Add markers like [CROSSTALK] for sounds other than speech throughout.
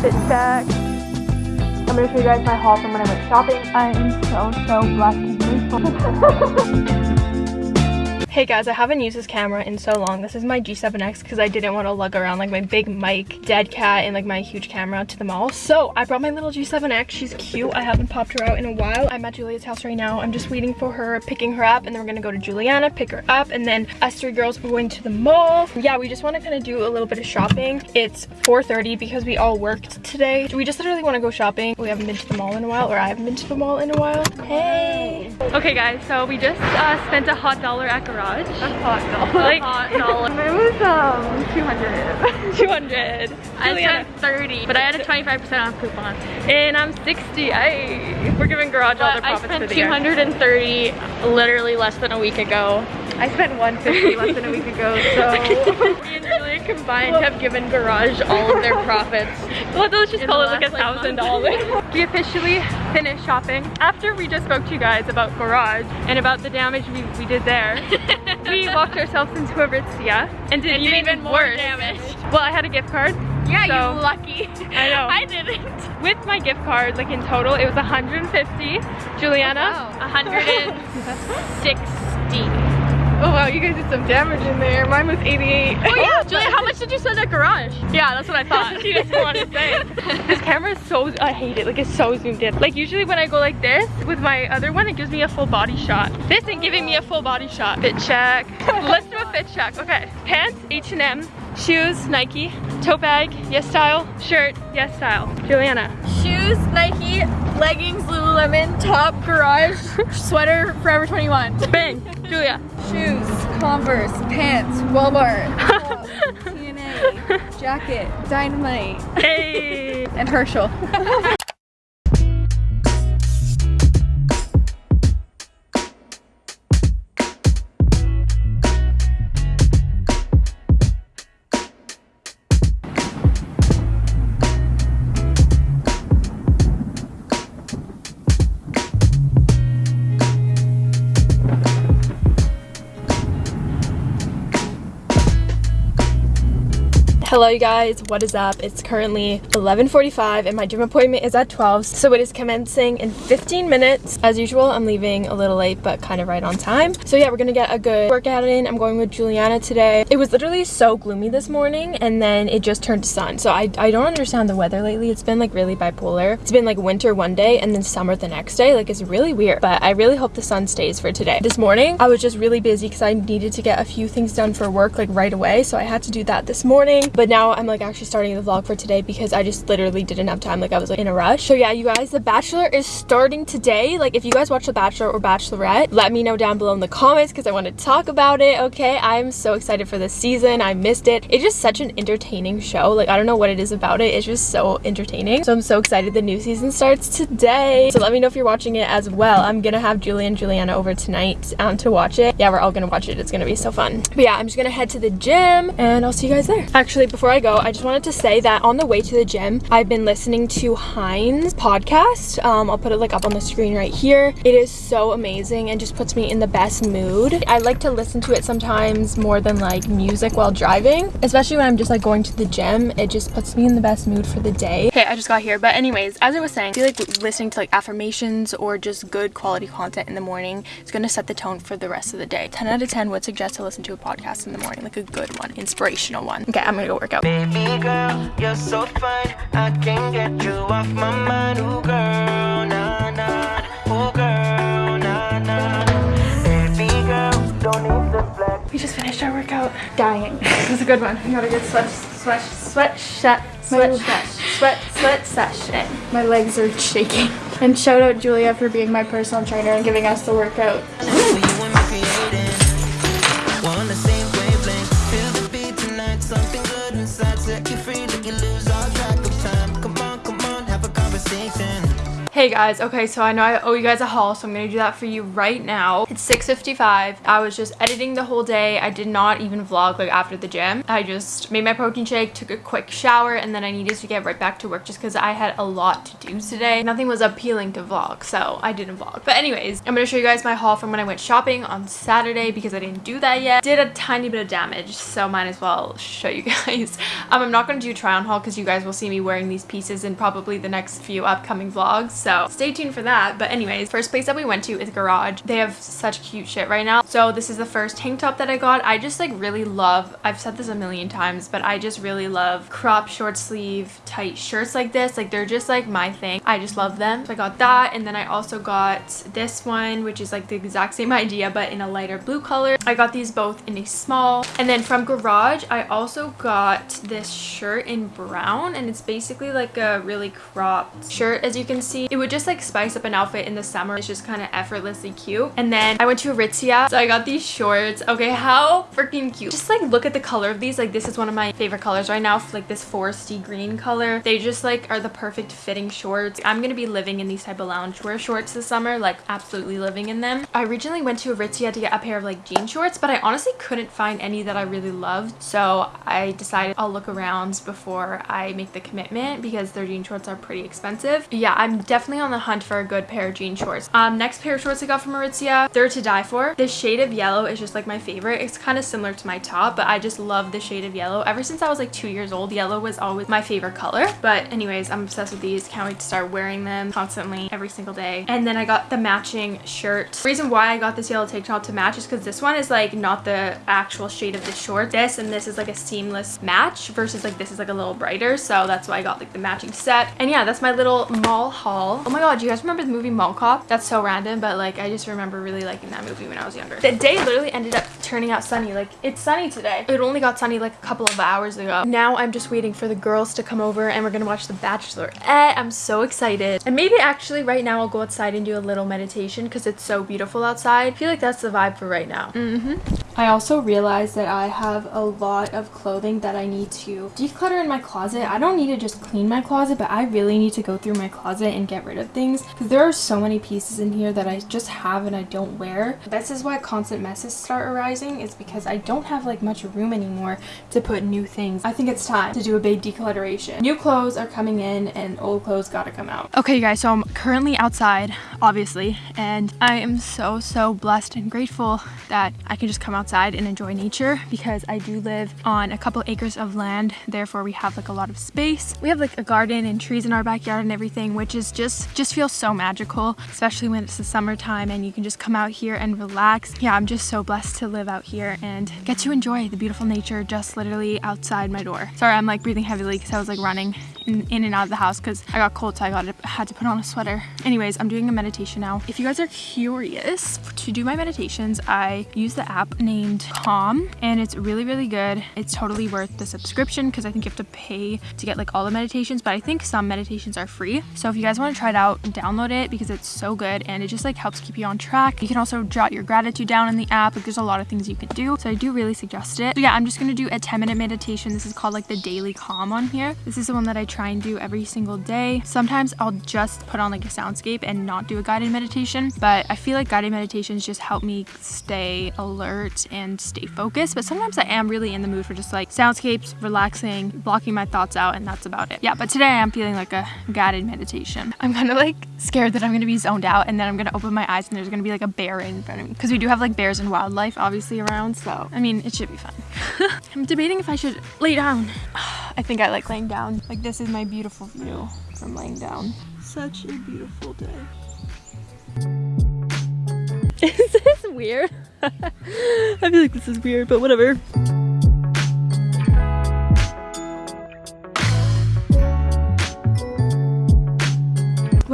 Fit check. I'm gonna show you guys my haul from when I went shopping. I am so, so blessed and [LAUGHS] grateful. Hey guys, I haven't used this camera in so long. This is my G7X because I didn't want to lug around like my big mic, dead cat, and like my huge camera to the mall. So I brought my little G7X. She's cute. I haven't popped her out in a while. I'm at Julia's house right now. I'm just waiting for her, picking her up, and then we're gonna go to Juliana, pick her up, and then us three girls are going to the mall. Yeah, we just want to kind of do a little bit of shopping. It's 4.30 because we all worked today. We just literally want to go shopping. We haven't been to the mall in a while, or I haven't been to the mall in a while. Hey! Okay guys, so we just uh, spent a hot dollar at Garage a hot dollar. [LAUGHS] Like hot dollar. [LAUGHS] it was um 200. [LAUGHS] 200. I spent 30, but I had a 25% off coupon. And I'm 60. I we're giving garage all the profits I spent 230 year. literally less than a week ago. I spent 150 less than a week ago, so me and Julia combined have given Garage all of their profits. well, let's just call it like a thousand dollars. We officially finished shopping after we just spoke to you guys about Garage and about the damage we, we did there. [LAUGHS] we walked ourselves into Aritzia and did and even, even more worse. damage. Well, I had a gift card. Yeah, so, you lucky. I know. [LAUGHS] I didn't. With my gift card, like in total, it was 150. Juliana? Oh, wow. 160. Oh wow, you guys did some damage in there. Mine was 88. Oh yeah, Julia, how much did you spend at garage? Yeah, that's what I thought. [LAUGHS] she doesn't want to say. [LAUGHS] this camera is so, I hate it. Like it's so zoomed in. Like usually when I go like this with my other one, it gives me a full body shot. This ain't giving me a full body shot. Fit check. [LAUGHS] Let's do a fit check. Okay, pants, H&M. Shoes, Nike. Tote bag, YesStyle. Shirt, YesStyle. Juliana. Shoes, Nike. Leggings, Lululemon. Top, Garage. Sweater, Forever 21. Bang. Julia. Shoes, Converse, pants, Walmart, [LAUGHS] TNA, jacket, Dynamite. Hey. and Herschel. [LAUGHS] Hello you guys, what is up? It's currently 11.45 and my gym appointment is at 12, so it is commencing in 15 minutes. As usual, I'm leaving a little late, but kind of right on time. So yeah, we're gonna get a good workout in. I'm going with Juliana today. It was literally so gloomy this morning and then it just turned to sun. So I, I don't understand the weather lately. It's been like really bipolar. It's been like winter one day and then summer the next day. Like it's really weird, but I really hope the sun stays for today. This morning, I was just really busy because I needed to get a few things done for work like right away. So I had to do that this morning but now I'm like actually starting the vlog for today because I just literally didn't have time. Like I was like in a rush. So yeah you guys the bachelor is starting today. Like if you guys watch the bachelor or bachelorette let me know down below in the comments because I want to talk about it okay? I'm so excited for this season. I missed it. It's just such an entertaining show. Like I don't know what it is about it. It's just so entertaining. So I'm so excited the new season starts today. So let me know if you're watching it as well. I'm gonna have Julie and Juliana over tonight um, to watch it. Yeah we're all gonna watch it. It's gonna be so fun. But yeah I'm just gonna head to the gym and I'll see you guys there. Actually before I go, I just wanted to say that on the way to the gym, I've been listening to Heinz podcast. Um, I'll put it like up on the screen right here. It is so amazing and just puts me in the best mood. I like to listen to it sometimes more than like music while driving, especially when I'm just like going to the gym. It just puts me in the best mood for the day. Okay, I just got here. But anyways, as I was saying, I feel like listening to like affirmations or just good quality content in the morning is going to set the tone for the rest of the day. 10 out of 10 would suggest to listen to a podcast in the morning, like a good one, inspirational one. Okay, I'm gonna go work out. Baby girl, you're so fine. I can't get you off my mind. Ooh, girl, nah, nah. Ooh, girl, nah, nah. Baby girl, don't need the flex. We just finished our workout. Dying. [LAUGHS] it was a good one. We got a good sweat, sweat, sweat, sweat, sweat, sweat, sweat, sweat session. My legs are shaking. And shout out Julia for being my personal trainer and giving us the workout. Hey guys, okay, so I know I owe you guys a haul, so I'm gonna do that for you right now. It's 6.55. I was just editing the whole day. I did not even vlog like after the gym. I just made my protein shake, took a quick shower, and then I needed to get right back to work just because I had a lot to do today. Nothing was appealing to vlog, so I didn't vlog. But anyways, I'm gonna show you guys my haul from when I went shopping on Saturday because I didn't do that yet. Did a tiny bit of damage, so might as well show you [LAUGHS] guys. Um, I'm not gonna do try on haul because you guys will see me wearing these pieces in probably the next few upcoming vlogs so stay tuned for that. But anyways first place that we went to is garage. They have such cute shit right now. So this is the first tank top that i got. I just like really love i've said this a million times but i just really love crop short sleeve tight shirts like this. Like they're just like my thing. I just love them. So i got that. And then i also got this one which is like the exact same [LAUGHS] idea but in a lighter blue color. I got these both in a small. And then from garage i also got this shirt in brown. And it's basically like a really cropped shirt as you can see. It would just like spice up an outfit in the summer. It's just kind of effortlessly cute. And then I went to Aritzia. So I got these shorts. Okay, how freaking cute. Just like look at the color of these. Like this is one of my favorite colors right now. Like this foresty green color. They just like are the perfect fitting shorts. I'm gonna be living in these type of loungewear shorts this summer. Like absolutely living in them. I originally went to Aritzia to get a pair of like jean shorts. But I honestly couldn't find any that I really loved. So I decided I'll look around before I make the commitment because their jean shorts are pretty expensive. Yeah, I'm definitely on the hunt for a good pair of jean shorts. Um, next pair of shorts I got from Aritzia, they're to die for. This shade of yellow is just like my favorite. It's kind of similar to my top, but I just love the shade of yellow. Ever since I was like two years old, yellow was always my favorite color. But anyways, I'm obsessed with these. Can't wait to start wearing them constantly every single day. And then I got the matching shirt. The reason why I got this yellow tank top to match is because this one is like not the actual shade of the short. This and this is like a seamless match versus like this is like a little brighter. So that's why I got like the matching set. And yeah, that's my little mall haul. Oh my god, do you guys remember the movie Mall Cop? That's so random, but like I just remember really liking that movie when I was younger. The day literally ended up turning out sunny. Like it's sunny today. It only got sunny like a couple of hours ago. Now I'm just waiting for the girls to come over and we're gonna watch The Bachelor. I'm so excited. And maybe actually right now I'll go outside and do a little meditation because it's so beautiful outside. I feel like that's the vibe for right now. Mm-hmm. I also realized that I have a lot of clothing that I need to declutter in my closet. I don't need to just clean my closet, but I really need to go through my closet and get rid of things because there are so many pieces in here that I just have and I don't wear. This is why constant messes start arising is because I don't have like much room anymore to put new things. I think it's time to do a big declutteration. New clothes are coming in and old clothes gotta come out. Okay you guys, so I'm currently outside, obviously, and I am so, so blessed and grateful that I can just come outside and enjoy nature because I do live on a couple acres of land. Therefore, we have like a lot of space. We have like a garden and trees in our backyard and everything, which is just, just feels so magical, especially when it's the summertime and you can just come out here and relax. Yeah, I'm just so blessed to live out here and get to enjoy the beautiful nature just literally outside my door. Sorry, I'm like breathing heavily because I was like running in, in, and out of the house because I got cold so I got to, had to put on a sweater. Anyways, I'm doing a meditation now. If you guys are curious to do my meditations, I use the app named Calm and it's really, really good. It's totally worth the subscription because I think you have to pay to get like all the meditations, but I think some meditations are free. So if you guys want to try it out, download it because it's so good and it just like helps keep you on track. You can also jot your gratitude down in the app. Like there's a lot of things you can do. So I do really suggest it. So yeah, I'm just to do a 10 minute meditation. This is called like the daily calm on here. This is the one that I try and do every single day. Sometimes I'll just put on like a soundscape and not do a guided meditation, but I feel like guided meditations just help me stay alert and stay focused. But sometimes I am really in the mood for just like soundscapes, relaxing, blocking my thoughts out, and that's about it. Yeah, but today I am feeling like a guided meditation. I'm kind of like scared that I'm gonna be zoned out and then I'm gonna open my eyes and there's gonna be like a bear in front of me. Because we do have like bears and wildlife obviously around, so I mean, it should be fun. [LAUGHS] I'm debating if I should lay down. [SIGHS] I think I like laying down. Like this is my beautiful view from laying down. Such a beautiful day. [LAUGHS] Is this weird? [LAUGHS] I feel like this is weird, but whatever.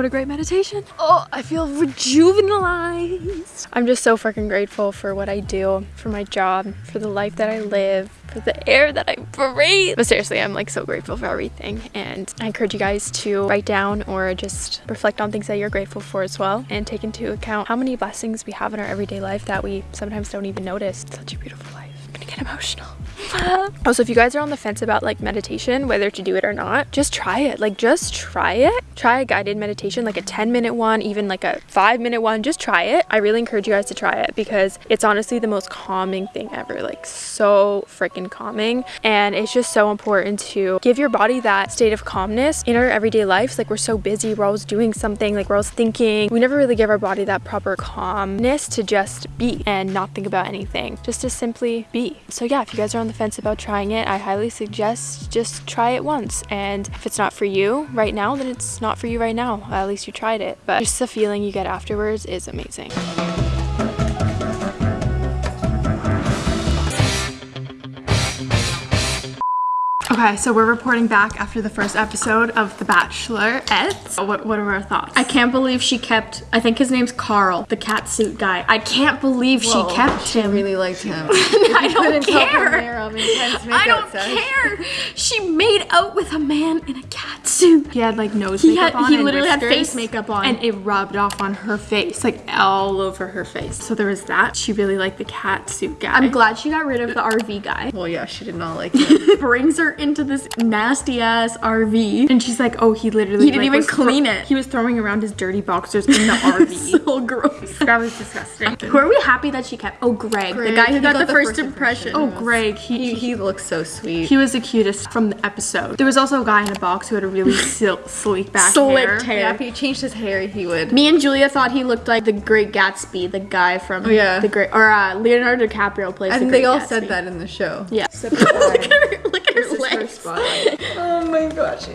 What a great meditation. Oh, I feel rejuvenized. I'm just so freaking grateful for what I do, for my job, for the life that I live, for the air that I breathe. But seriously, I'm like so grateful for everything. And I encourage you guys to write down or just reflect on things that you're grateful for as well and take into account how many blessings we have in our everyday life that we sometimes don't even notice. Such a beautiful life. I'm gonna get emotional. Oh, also, if you guys are on the fence about like meditation, whether to do it or not, just try it. Like, just try it. Try a guided meditation, like a 10 minute one, even like a five minute one. Just try it. I really encourage you guys to try it because it's honestly the most calming thing ever. Like, so freaking calming. And it's just so important to give your body that state of calmness in our everyday lives. Like, we're so busy, we're always doing something, like, we're always thinking. We never really give our body that proper calmness to just be and not think about anything, just to simply be. So, yeah, if you guys are on the fence about trying it, I highly suggest just try it once. And if it's not for you right now, then it's not for you right now. At least you tried it. But just the feeling you get afterwards is amazing. Okay, so we're reporting back after the first episode of The Bachelorette. What, what are our thoughts? I can't believe she kept, I think his name's Carl, the cat suit guy. I can't believe Whoa, she kept she him. really liked him. [LAUGHS] I don't Couldn't tell from care. there on intense I don't care. She made out with a man in a cat suit. He had like nose He makeup had- on. he and literally had face makeup on. and it rubbed off on her face, like all over her face. So there was that. She really liked the cat suit guy. I'm glad she got rid of the RV guy. Well, yeah, she did not like [LAUGHS] him. Brings her into this nasty ass RV. and she's like, oh, he literally He didn't like, even clean it. He was throwing around his dirty boxers in the [LAUGHS] RV. so gross. that was disgusting. [LAUGHS] Who are we happy that she kept? Oh, Greg, the guy who got, got the, the first, first impression. impression. Oh, Greg, he, he, he he looks so sweet. he was the cutest from the episode. There was also a guy in a box who had a really [LAUGHS] sil- sleek back Slicked hair. hair. yeah, if he changed his hair, he would. Me and Julia thought he looked like the Great Gatsby, the guy from Oh, yeah. the Great, or uh, Leonardo DiCaprio plays. I think Great they all Gatsby. said that in the show. Yeah. look at her, look at spotlight. [LAUGHS] oh my gosh.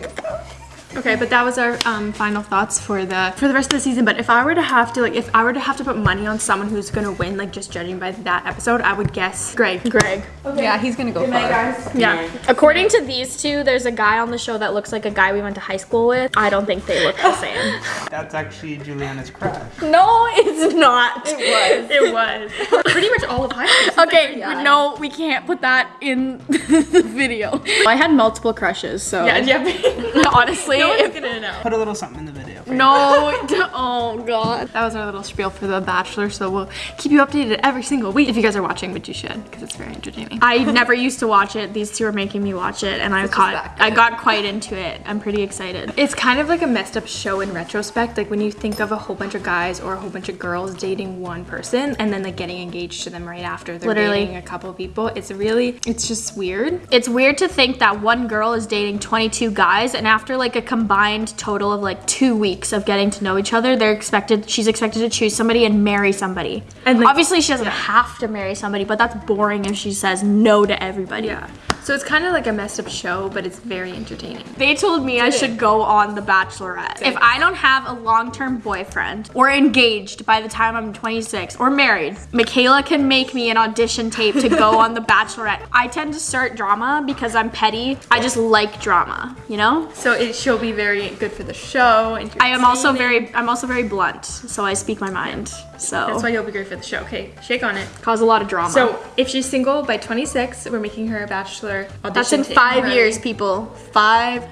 Okay, but that was our um, final thoughts for the for the rest of the season. But if I were to have to like, if I were to have to put money on someone who's gonna win, like just judging by that episode, I would guess Greg. Greg. Okay. Yeah, he's gonna go far. Yeah. According to these two, there's a guy on the show that looks like a guy we went to high school with. I don't think they look the same. [LAUGHS] That's actually Juliana's crush. no, it's not. It was. [LAUGHS] It was pretty much all of high school. Okay, Yeah. no, we can't put that in [LAUGHS] the video. I had multiple crushes, so Yeah, yeah. honestly, no one's if- gonna know. Put a little something in the video. for you. no, [LAUGHS] oh god. That was our little spiel for The Bachelor, so we'll keep you updated every single week if you guys are watching, which you should, because it's very entertaining. I never used to watch it. These two are making me watch it, and I that got? I got quite into it. I'm pretty excited. It's kind of like a messed up show in retrospect. Like when you think of a whole bunch of guys or a whole bunch of girls dating one person and then like getting engaged to them right after they're Literally. dating a couple people. It's really, it's just weird. It's weird to think that one girl is dating 22 guys, and after like a combined total of like two weeks of getting to know each other, they're expected. She's expected to choose somebody and marry somebody. And, like- obviously, she doesn't have to marry somebody, but that's boring if she says no to everybody. Yeah. So it's kind of like a messed up show, but it's very entertaining. They told me I should go on The Bachelorette. If I don't have a long term boyfriend or engaged by the time I'm 26 or married, Michaela can make me an audition tape to go on The [LAUGHS] Bachelorette. I tend to start drama because I'm petty. I just like drama, you know? So it, she'll be very good for the show. I am also very I'm also very blunt, so I speak my mind. So That's why you'll be great for the show. Okay, shake on it. cause a lot of drama. So if she's single by 26, we're making her a bachelor audition. that's in five Right. years, people. Five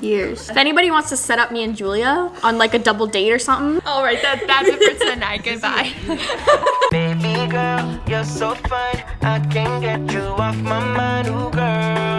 years. [LAUGHS] If anybody wants to set up me and Julia on like a double date or something, All right, that, that's it for tonight. [LAUGHS] Goodbye. Baby girl, you're so fine. I can't get you off my mind, ooh girl.